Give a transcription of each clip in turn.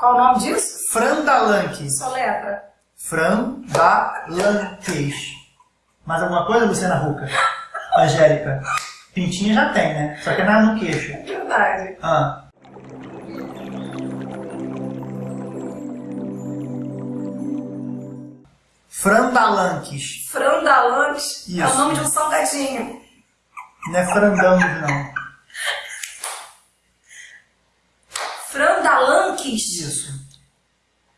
Qual o nome disso? Frandalanque. Sua letra. Frandalanques. Mais alguma coisa, Luciana Ruca? Angélica? Pintinha já tem, né? Só que é na- no queixo. Verdade. Ah. Frandalanques. Frandalantes é o Isso. nome de um salgadinho. Não é frandangos, não. Isso.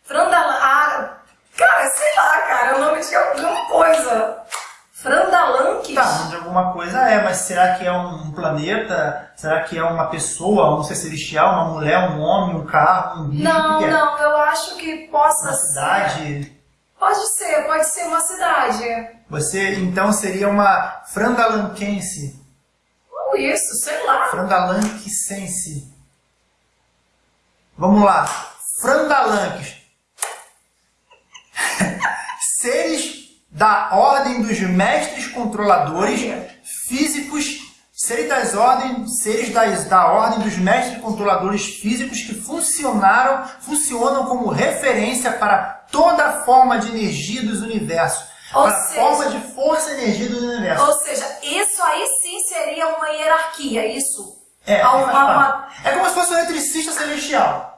Frandalan... Ah, cara, sei lá, cara. É o nome de alguma coisa. Frandalanques? Tá, nome de alguma coisa é, mas será que é um planeta? Será que é uma pessoa, um ser celestial, uma mulher, um homem, um carro, um bicho? Não, que que é? não. Eu acho que possa Uma ser... cidade? Pode ser, pode ser uma cidade. Você, então, seria uma frandalanquense. Ou isso, sei lá. Frandalanquecense. Vamos lá. Frandalanques. Seres da ordem dos mestres controladores físicos, seres das ordens, seres das, da ordem dos mestres controladores físicos que funcionaram, funcionam como referência para toda forma de energia dos universos. Ou para seja- forma de força e energia do universo. Ou seja, isso aí sim seria uma hierarquia, isso. É, faz uma- parte. é como se fosse um eletricista celestial.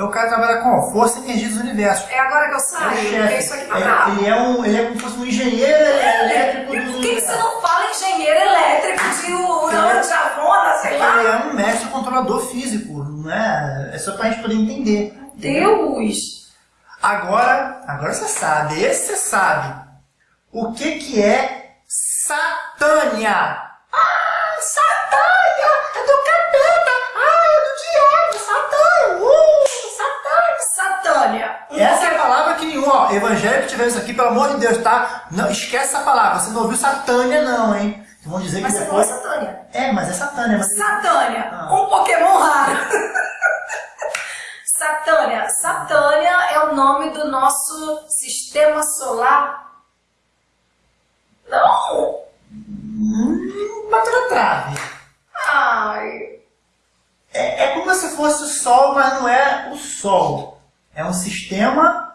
É o cara que trabalha com força e energia dos universos. É agora que eu É saio, chefe. porque isso aqui tá É- ele, é um, ele é como se fosse um engenheiro elétrico do por que, que você não fala engenheiro elétrico de Urano, de Avona, sei Ele lá? é um mestre controlador físico, não é? É só pra gente poder entender. Deus! Agora, agora você sabe, esse você sabe. O que que é Satânia? Um Essa é a palavra que nenhum, ó, evangélico tiver isso aqui, pelo amor de Deus, tá? Não, esquece essa palavra, você não ouviu Satânia não, hein? Vão dizer Mas que você falou depois... Satânia. É, mas é Satânia, mas... Satânia, Ah. um Pokémon raro. Satânia. Satânia é o nome do nosso sistema solar. Não! Hum, bateu na trave. Ai. É, é como se fosse o Sol, mas não é o Sol. É um sistema...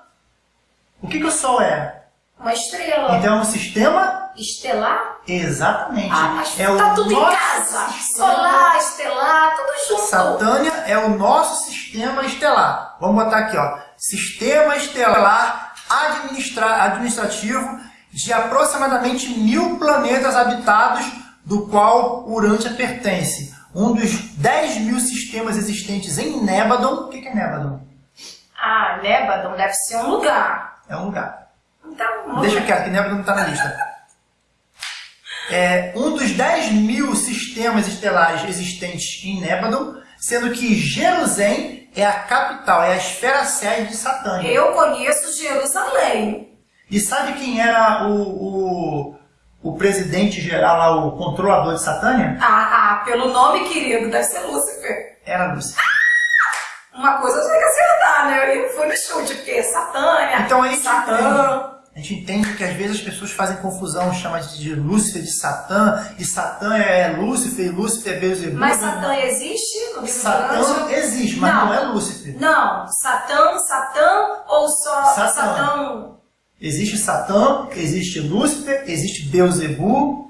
O que que o Sol é? Uma estrela. Então é um sistema... Estelar? Exatamente. Ah, mas é tá tudo em nosso casa. sistema- Solar, estelar, tudo junto. Satânia é o nosso sistema estelar. Vamos botar aqui, ó. Sistema estelar administra- administrativo de aproximadamente mil planetas habitados, do qual Urântia pertence. Um dos 10 mil sistemas existentes em Nébadon. O que é Nébadon? Ah, Nébadon deve ser um lugar. É um lugar. Então, Deixa quieto, que Nébadon não está na lista. É um dos 10 mil sistemas estelares existentes em Nébadon, sendo que Jerusalém é a capital, é a esfera sede de Satânia. eu conheço Jerusalém. E sabe quem era o, o, o presidente geral lá, o controlador de Satânia? Ah, ah, pelo nome querido, deve ser Lúcifer. Era Lúcifer. Uma coisa eu tinha que acertar, né? Eu fui no chute, porque Satânia, Então aí Satã. A gente entende que às vezes as pessoas fazem confusão, chamam de Lúcifer de Satã, e Satã é Lúcifer, e Lúcifer é Beelzebub. Mas Satã existe no livro Satã existe, mas Não. não, é Lúcifer. Não, Satã, Satã ou só Satã. Satã? Existe Satã, existe Lúcifer, existe Beelzebub,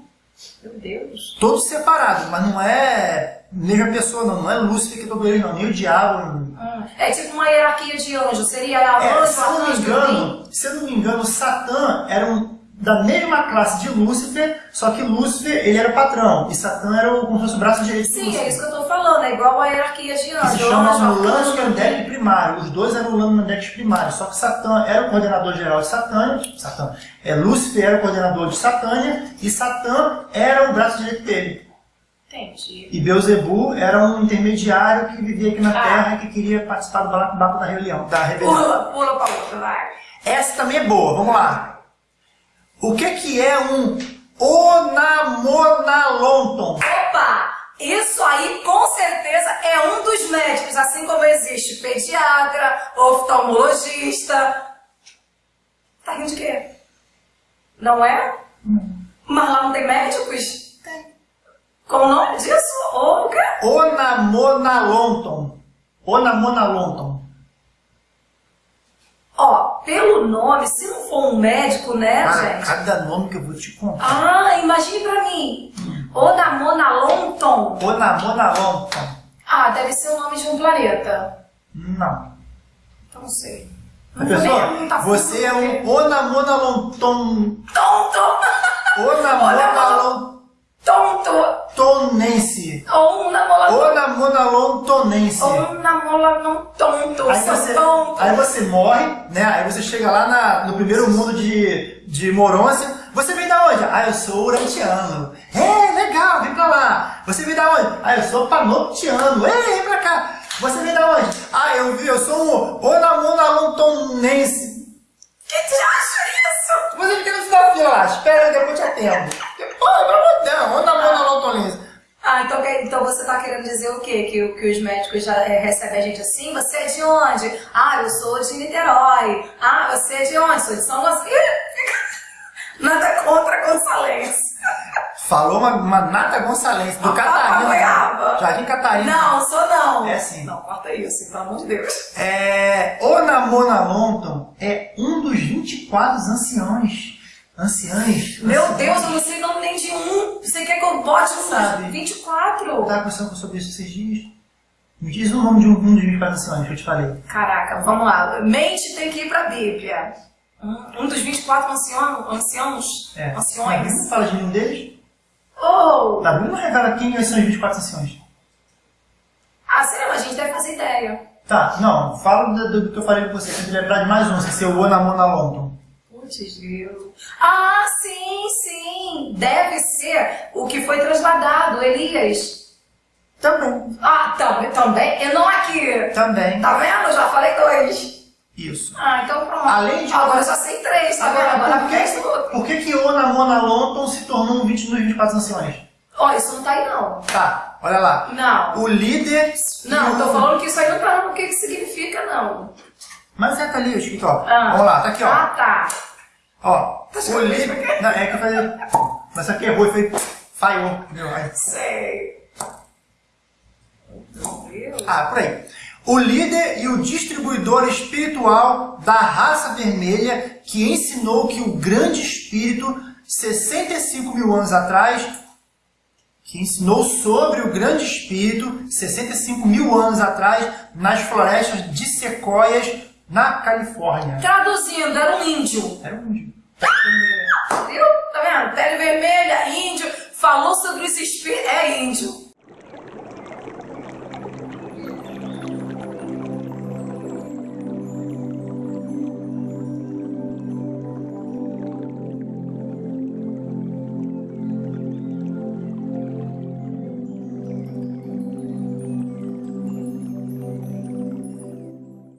Meu Deus. todos separados, mas não é mesma pessoa não, não é Lúcifer que dobrou ele não, nem o diabo. É tipo uma hierarquia de anjos. Seria a É, anjo, se não me engano, se eu não me engano, Satã era um, da mesma classe de Lúcifer, só que Lúcifer ele era o patrão, e Satã era o, como se fosse o braço direito de Sim, Lúcifer. é isso que eu tô falando. É igual a hierarquia de que se anjos. chama Lance arcanjo, Andec primário. Os dois eram Lance Andec primário. Só que Satã era o coordenador geral de Satânia. Satã. É, Lúcifer era o coordenador de Satânia. E Satã era o braço direito dele. Entendi. E Beuzebu era um intermediário que vivia aqui na Ah. Terra e que queria participar do balacobaco da rebelião. Da rebelião. Pula, pula pra outra, vai. Essa também é boa. Vamos lá. O que, que é um Onamonalonton? Opa! Isso aí com certeza é um dos médicos, assim como existe pediatra, oftalmologista. Tá rindo de quê? Não é? Mas lá não tem médicos? Tem. Ou? Onamonalonton. Onamonalonton. pelo nome, se não for um médico, né, Cara, gente? cada nome que eu vou te contar. Ah, imagine pra mim. Onamona Lonton. Onamona Lonton. Ah, deve ser o nome de um planeta. Não. Então não sei. Não vou pessoa, tá você é um Onamona Lonton. Tonto! Onamona Tonto! Lontonense. Onamola Onamona Lontonense. Onamola não tonto. Aí você, tonto. aí você morre, né? Aí você chega lá na- no primeiro mundo de, de Morôncia. Você vem da onde? Ah, eu sou urantiano. É, legal, vem pra lá. Você vem da onde? Ah, eu sou panoptiano. É, vem pra cá. Você vem da onde? Ah, eu vi, eu sou um onamonalontonense. Que te acha isso? Você fica no final lá, espera, depois te atendo. Pô, amor de Deus, onamonalontonense. Ah, então, então você tá querendo dizer o quê? Que, que os médicos já é, recebem a gente assim? Você é de onde? Ah, eu sou de Niterói. Ah, você é de onde? Sou de São Gonçalo. Nada contra Gonçalense. Falou uma, uma nata gonçalense, do Ah, Catarina. Jardim Catarina. Não, sou não. É sim. Não, corta isso, pelo amor de Deus. É, Onamona Lonton é um dos 24 anciões. Anciães? Meu. Deus, eu não sei o nome nem de um. Você quer que eu bote um Sabe. dos 24? Eu tava conversando sobre isso esses dias. Me diz o nome de um, um dos 24 anciões que eu te falei. Caraca, vamos lá. Mente tem que ir pra Bíblia. Um, um dos 24 ancião, anciãos, É. Anciões. Não fala de nenhum deles? Oh! A Bíblia não revela quem são os 24 anciões. Ah, sei lá, a gente deve fazer ideia. Tá, não, fala do, do que eu falei com você. Tem que lembrar de mais um, sem ser o Onamona Lonton. Putz. Ah, sim, sim. Deve ser o que foi trasladado, Elias. Também. Ah, também, também. Enoque. Também. Tá vendo? Já falei dois. Isso. Ah, então pronto. Além de- Agora eu já sei três, tá vendo? Agora por, que, por que que Onamona Lonton se tornou um 20 dos 24 anciões? Ó, isso não tá aí não. Tá, olha lá. Não. O líder... Não, e tô falando que isso aí não tá no que que significa, não. Mas é tá ali, escrito, ó. Ah. Vamos lá, tá aqui, ó. Ah, tá. Ó, Tá o escrevendo isso líder... aqui? Não, é que eu falei... Mas aqui errou e foi... Falhou. entendeu? Aí- Sei. Ah, por aí. O líder e o distribuidor espiritual da raça vermelha que ensinou que o grande espírito, 65 mil anos atrás, que ensinou sobre o grande espírito, 65 mil anos atrás, nas florestas de sequoias, na Califórnia. Traduzindo, era um índio. Era um índio. Viu? Tá vendo? Pele vermelha, índio. Falou sobre os espíritos. É índio.